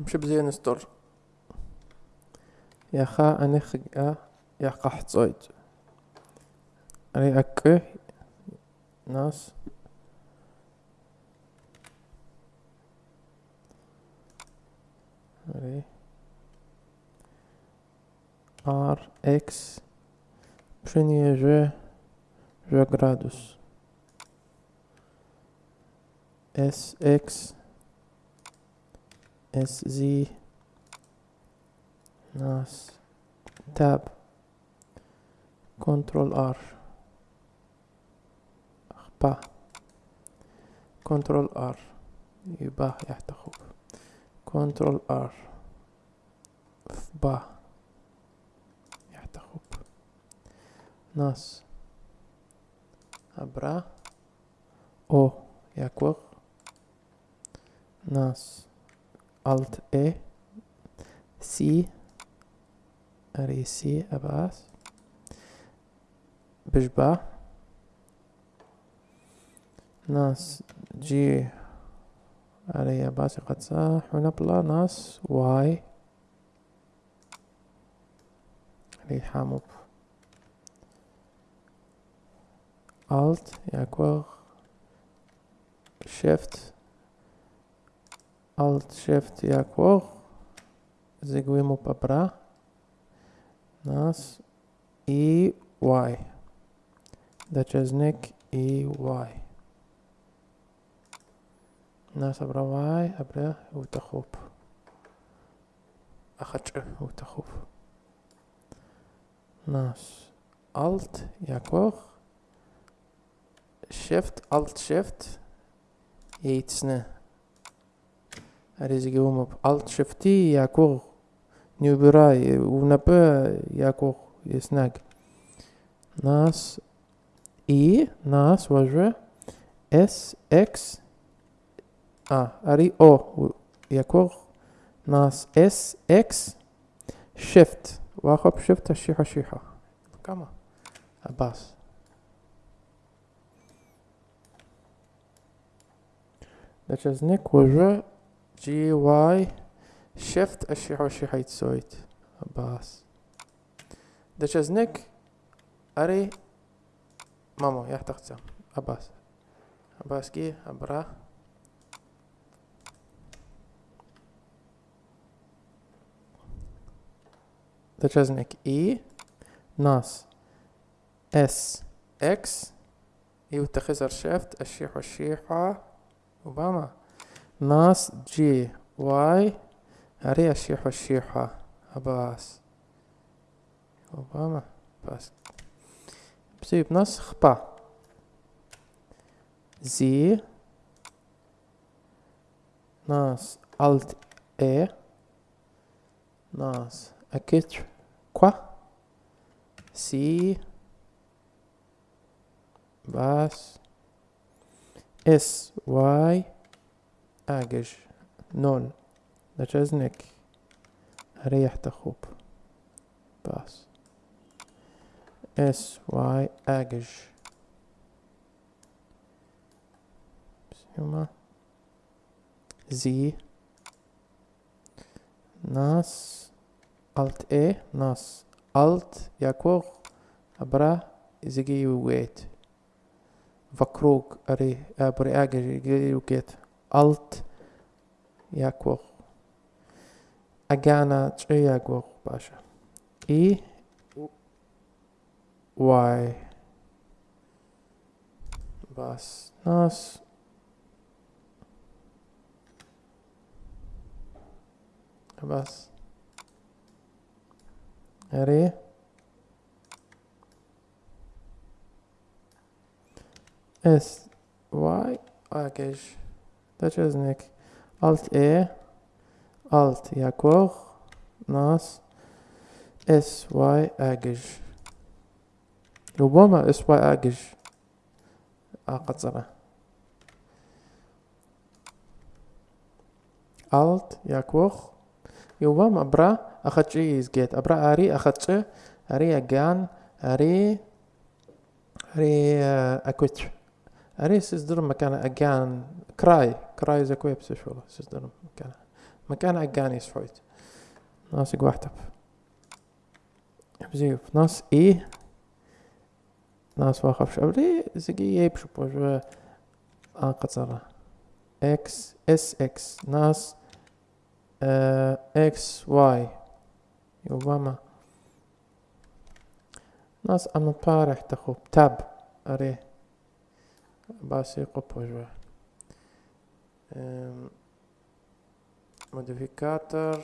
مش بزين ستور يخا أنخ يقح تصويد أري أكي ناس. أري آر إكس بشنية جو؟ جو جرادوس إس إكس اس زي ناس تاب كنترول ار با كنترول ار يباه يحتخب كنترول ار با يحتخب ناس أبرا أو يكوغ ناس Alt E C أري سي أباس بجبا ناس جي أري أباس قد صح ونبلا ناس واي أري حاموب Alt يكوغ Shift. Alt-Shift Яков. Зігвимо папра. Нас. І Y. Дачезник і Y. Нас обравай, абре, утахоп. Ахаче, утахоп. Нас Alt Яков. Shift, Alt-Shift. Яйцне. shift يتسنه ريزيوم alt shift يكوغ نيوبراي ونبا يكوغ يسناك ناس اي ناس وجه اس اكس اه اري او يكوغ ناس اس اكس شيفت واخب شيفت الشيحة شيحة كما عباس دچزنك وجه جي واي شيفت الشيحة والشيحة يتسويت عباس دچزنك اري مامو يحتقت عباس عباس كي عبرا دچزنك اي ناس اس إكس يوتخزر شيفت الشيح والشيحة وباما ناس جي واي هري الشيح والشيحة عباس وباما بس بسيب نسخ با زي ناس الت اي ناس اكتر كوا سي بس اس واي اجش نون دچزنك ريح تخوب بس اس واي اجش بسيما زي ناس الت اي ناس الت يكوغ ابرا زيجي ويت فكروك ابري أجي وكيت الت Alt yakor. Agana yakor, Pasha. E Y. Bas nas. Bas. re S Y package دچزنك Alt E, Alt Jakor, Nas, S Y أجج ربما اس واي أجج أقصره Alt يكوخ يوبما برا أخدش يزجيت أبرا أري أخدش أري أجان أري أري أكوتر أري سيزدر مكان أجان كراي كراي زكوي بس شو سيزدر مكان. مكان عقاني سحويت ناس قواحتب بزيف ناس إي. ناس واخف شابري زقي يبشو بوجو آن قصرة. إكس إس إكس. ناس إكس واي. يوباما. ناس اما بارح تخوب. تاب. base oppožba. Um, ehm, modificator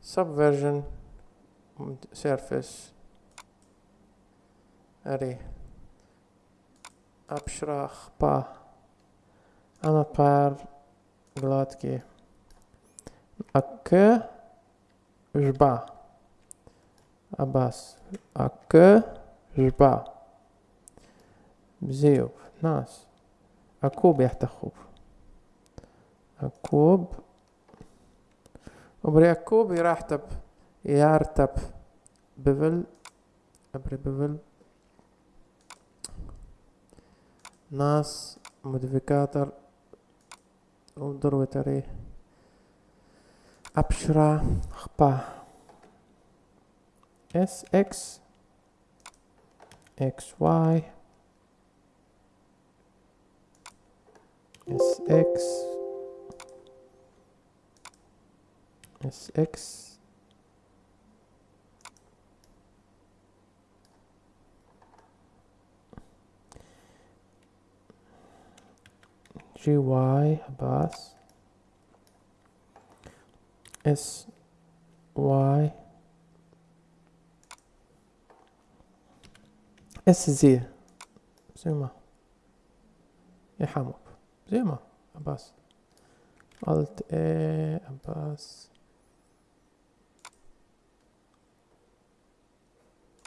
subversion surface array. Abstrach pa. Она пар гладкие ak jba abas ak jba бзиев ناس أكوب يحتخوب أكوب وبري أكوب يراحتب يارتب بفل. أبري بفل. ناس موديفيكاتر. ودروتري أبشرا خبا. اس إكس إكس واي اس اكس اس اكس جي واي باس اس واي اس زي زي ما يا حمو ليه ما عباس الت اي عباس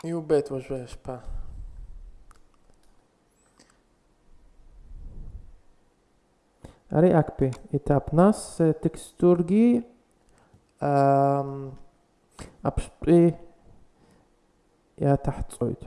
يو بيت واش واش با اري اكبي اتاب ناس تكستورجي ام ابشبي يا تحت صويت